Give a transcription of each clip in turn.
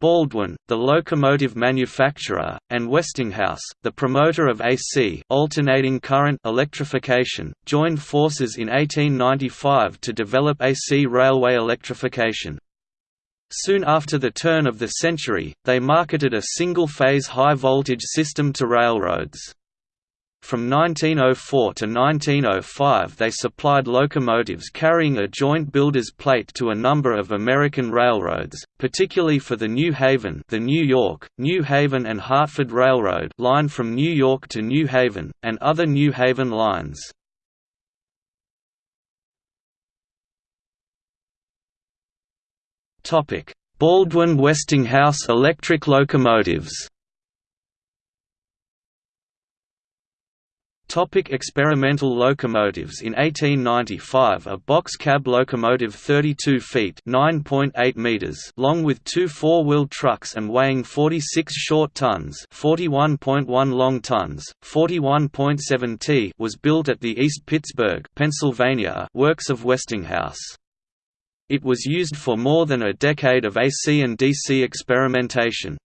Baldwin, the locomotive manufacturer, and Westinghouse, the promoter of AC alternating current electrification, joined forces in 1895 to develop AC railway electrification. Soon after the turn of the century, they marketed a single-phase high-voltage system to railroads. From 1904 to 1905 they supplied locomotives carrying a joint builder's plate to a number of American railroads, particularly for the New Haven the New York, New Haven and Hartford Railroad line from New York to New Haven, and other New Haven lines. Baldwin-Westinghouse electric locomotives Topic experimental locomotives In 1895 a box cab locomotive 32 feet meters long with two four-wheel trucks and weighing 46 short tons 41.1 long tons, 41.7 t was built at the East Pittsburgh Pennsylvania works of Westinghouse. It was used for more than a decade of AC and DC experimentation.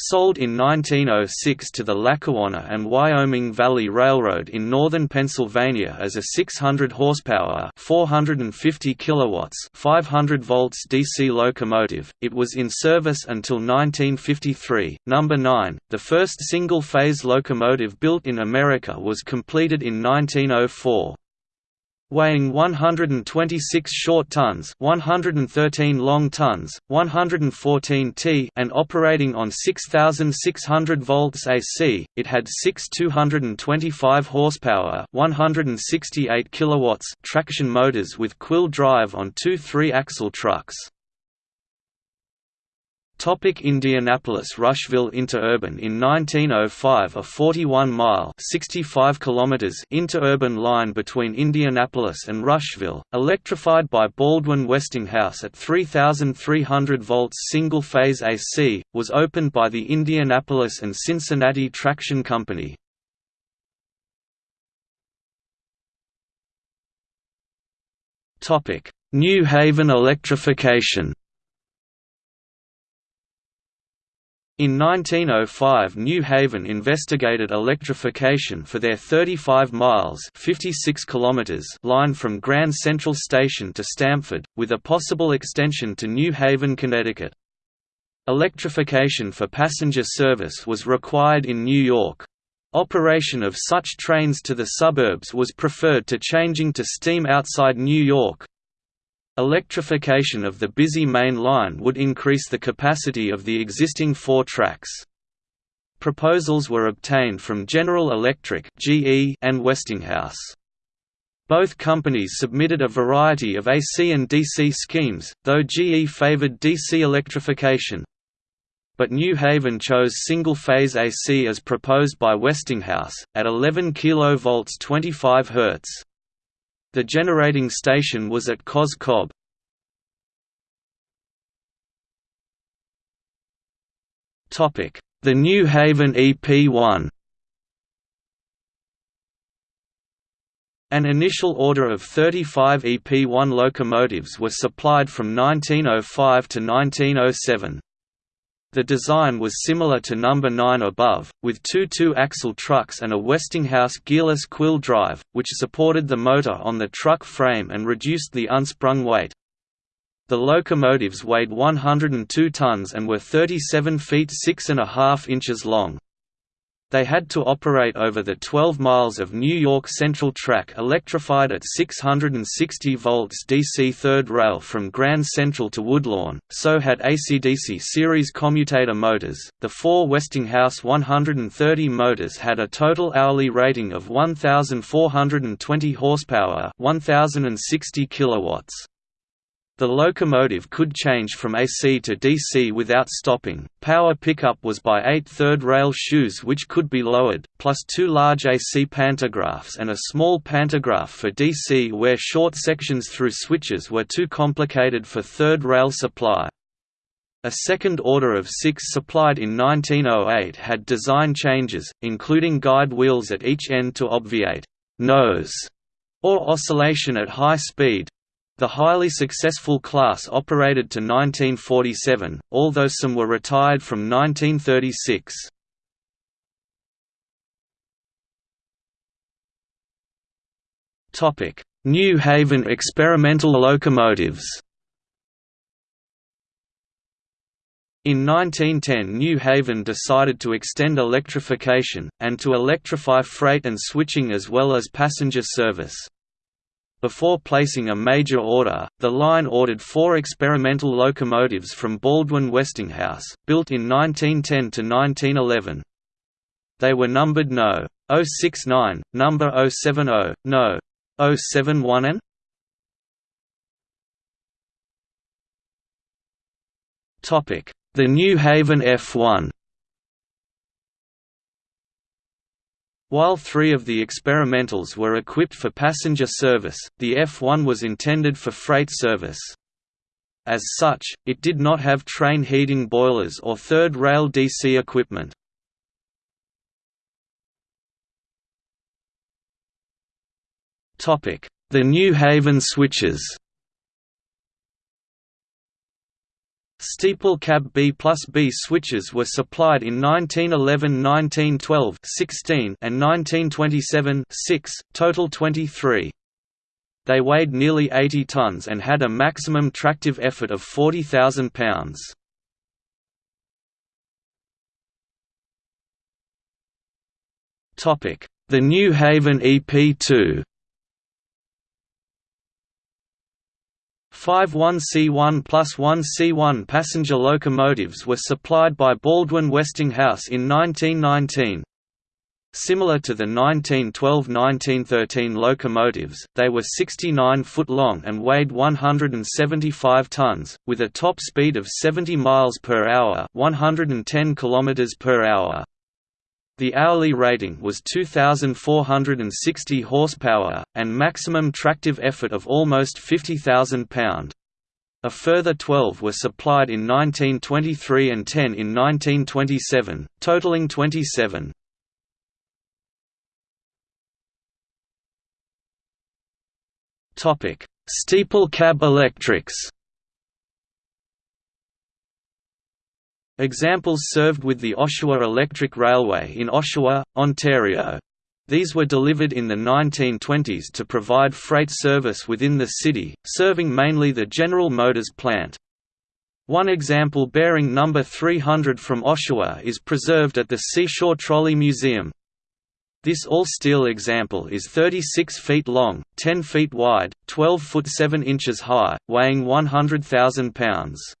Sold in 1906 to the Lackawanna and Wyoming Valley Railroad in northern Pennsylvania as a 600 horsepower, 450 kilowatts, 500 volts DC locomotive. It was in service until 1953. Number 9, the first single-phase locomotive built in America was completed in 1904 weighing 126 short tons 113 long tons, 114 t and operating on 6,600 volts AC, it had six 225 horsepower 168 kilowatts traction motors with quill drive on two three-axle trucks. Topic Indianapolis Rushville Interurban In 1905 a 41-mile interurban line between Indianapolis and Rushville, electrified by Baldwin-Westinghouse at 3,300 volts single-phase AC, was opened by the Indianapolis and Cincinnati Traction Company. New Haven electrification In 1905 New Haven investigated electrification for their 35 miles 56 kilometers line from Grand Central Station to Stamford, with a possible extension to New Haven, Connecticut. Electrification for passenger service was required in New York. Operation of such trains to the suburbs was preferred to changing to steam outside New York, Electrification of the busy main line would increase the capacity of the existing four tracks. Proposals were obtained from General Electric and Westinghouse. Both companies submitted a variety of AC and DC schemes, though GE favored DC electrification. But New Haven chose single-phase AC as proposed by Westinghouse, at 11 kV 25 Hz. The generating station was at Cos Cob. The New Haven EP1 An initial order of 35 EP1 locomotives were supplied from 1905 to 1907. The design was similar to number 9 above, with two two-axle trucks and a Westinghouse gearless quill drive, which supported the motor on the truck frame and reduced the unsprung weight. The locomotives weighed 102 tons and were 37 feet 6 and a half inches long. They had to operate over the 12 miles of New York Central Track electrified at 660 volts DC third rail from Grand Central to Woodlawn, so had ACDC series commutator motors. The four Westinghouse 130 motors had a total hourly rating of 1420 horsepower, 1060 kilowatts. The locomotive could change from AC to DC without stopping. Power pickup was by eight third rail shoes which could be lowered, plus two large AC pantographs and a small pantograph for DC where short sections through switches were too complicated for third rail supply. A second order of six supplied in 1908 had design changes, including guide wheels at each end to obviate nose or oscillation at high speed, The highly successful class operated to 1947, although some were retired from 1936. New Haven experimental locomotives In 1910 New Haven decided to extend electrification, and to electrify freight and switching as well as passenger service. Before placing a major order, the line ordered four experimental locomotives from Baldwin Westinghouse, built in 1910 to 1911. They were numbered No. 069, number 070, No. 071N? Topic: The New Haven F1. While three of the experimentals were equipped for passenger service, the F1 was intended for freight service. As such, it did not have train heating boilers or third rail DC equipment. The New Haven switchers Steeple cab B plus B switchers were supplied in 1911 1912 16 and 1927 6, total 23. They weighed nearly 80 tons and had a maximum tractive effort of 40,000 pounds. The New Haven EP2 Five 1C1 plus 1C1 passenger locomotives were supplied by Baldwin Westinghouse in 1919. Similar to the 1912–1913 locomotives, they were 69 foot long and weighed 175 tons, with a top speed of 70 miles per hour, 110 kilometers per hour. The hourly rating was 2,460 horsepower, and maximum tractive effort of almost 50,000 pound. A further 12 were supplied in 1923 and 10 in 1927, totaling 27. Steeple cab electrics Examples served with the Oshawa Electric Railway in Oshawa, Ontario. These were delivered in the 1920s to provide freight service within the city, serving mainly the General Motors plant. One example bearing number 300 from Oshawa is preserved at the Seashore Trolley Museum. This all-steel example is 36 feet long, 10 feet wide, 12 foot 7 inches high, weighing 100,000 pounds.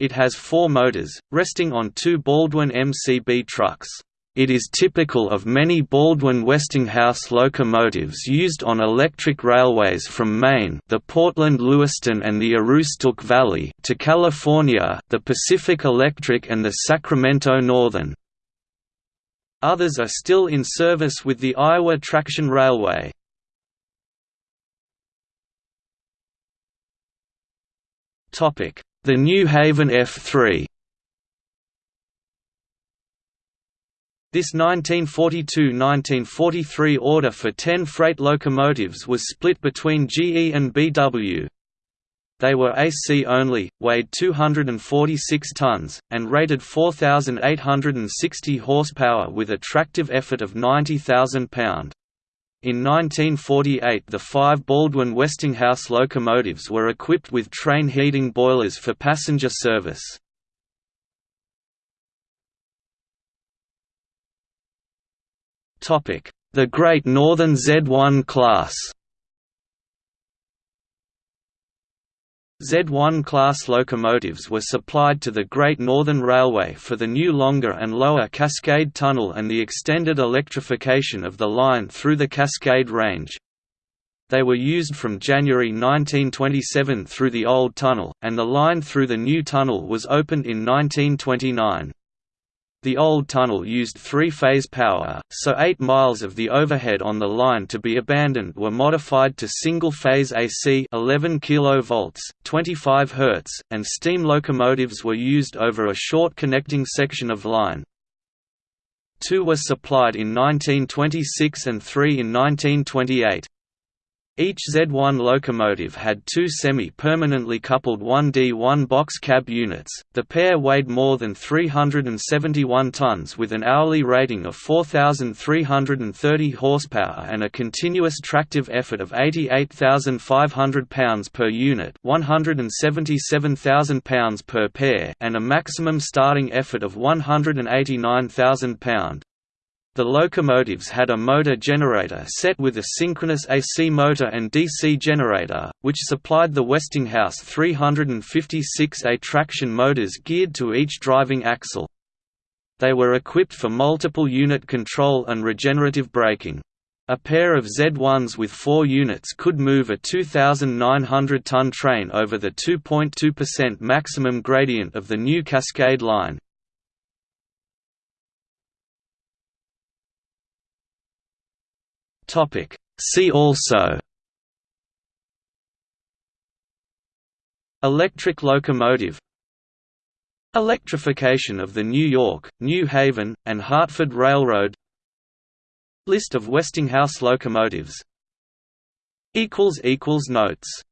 It has four motors, resting on two Baldwin MCB trucks. It is typical of many Baldwin Westinghouse locomotives used on electric railways from Maine the Portland Lewiston and the Aroostook Valley to California the Pacific Electric and the Sacramento Northern. Others are still in service with the Iowa Traction Railway. Topic the New Haven F3 This 1942–1943 order for 10 freight locomotives was split between GE and BW. They were AC only, weighed 246 tons, and rated 4,860 horsepower with a tractive effort of 90,000 pound. In 1948 the five Baldwin Westinghouse locomotives were equipped with train heating boilers for passenger service. The Great Northern Z1 class Z1 class locomotives were supplied to the Great Northern Railway for the new longer and lower Cascade Tunnel and the extended electrification of the line through the Cascade Range. They were used from January 1927 through the old tunnel, and the line through the new tunnel was opened in 1929. The old tunnel used three-phase power, so 8 miles of the overhead on the line to be abandoned were modified to single-phase AC 11 kV, 25 Hz, and steam locomotives were used over a short connecting section of line. Two were supplied in 1926 and three in 1928. Each Z1 locomotive had two semi-permanently coupled 1D1 box cab units. The pair weighed more than 371 tons with an hourly rating of 4330 horsepower and a continuous tractive effort of 88,500 pounds per unit, 177,000 pounds per pair, and a maximum starting effort of 189,000 pound. The locomotives had a motor generator set with a synchronous AC motor and DC generator, which supplied the Westinghouse 356A traction motors geared to each driving axle. They were equipped for multiple unit control and regenerative braking. A pair of Z1s with four units could move a 2,900-ton train over the 2.2% maximum gradient of the new Cascade Line. Topic. See also Electric locomotive Electrification of the New York, New Haven, and Hartford Railroad List of Westinghouse locomotives Notes